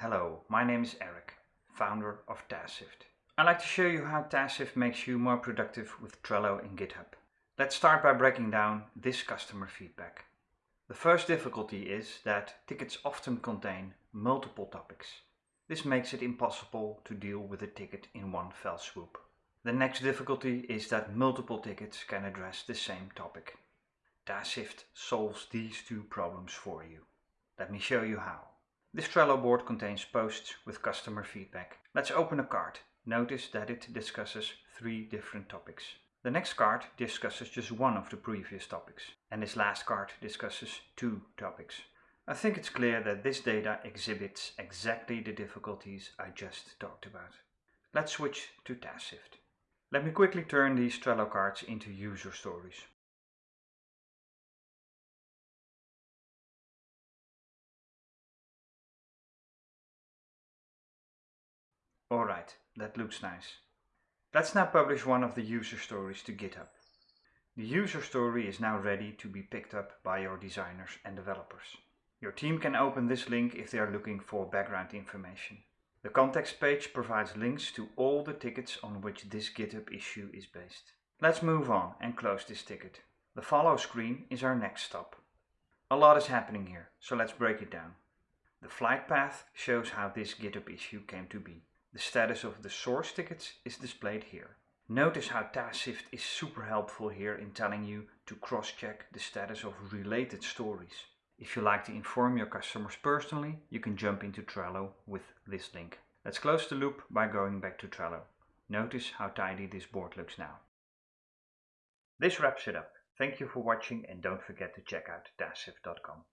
Hello, my name is Eric, founder of TaskShift. I'd like to show you how TaskShift makes you more productive with Trello and GitHub. Let's start by breaking down this customer feedback. The first difficulty is that tickets often contain multiple topics. This makes it impossible to deal with a ticket in one fell swoop. The next difficulty is that multiple tickets can address the same topic. TaskShift solves these two problems for you. Let me show you how. This Trello board contains posts with customer feedback. Let's open a card. Notice that it discusses three different topics. The next card discusses just one of the previous topics. And this last card discusses two topics. I think it's clear that this data exhibits exactly the difficulties I just talked about. Let's switch to TaskShift. Let me quickly turn these Trello cards into user stories. Alright, that looks nice. Let's now publish one of the user stories to GitHub. The user story is now ready to be picked up by your designers and developers. Your team can open this link if they are looking for background information. The context page provides links to all the tickets on which this GitHub issue is based. Let's move on and close this ticket. The follow screen is our next stop. A lot is happening here, so let's break it down. The flight path shows how this GitHub issue came to be. The status of the source tickets is displayed here. Notice how TaskShift is super helpful here in telling you to cross-check the status of related stories. If you like to inform your customers personally, you can jump into Trello with this link. Let's close the loop by going back to Trello. Notice how tidy this board looks now. This wraps it up. Thank you for watching and don't forget to check out TaskShift.com.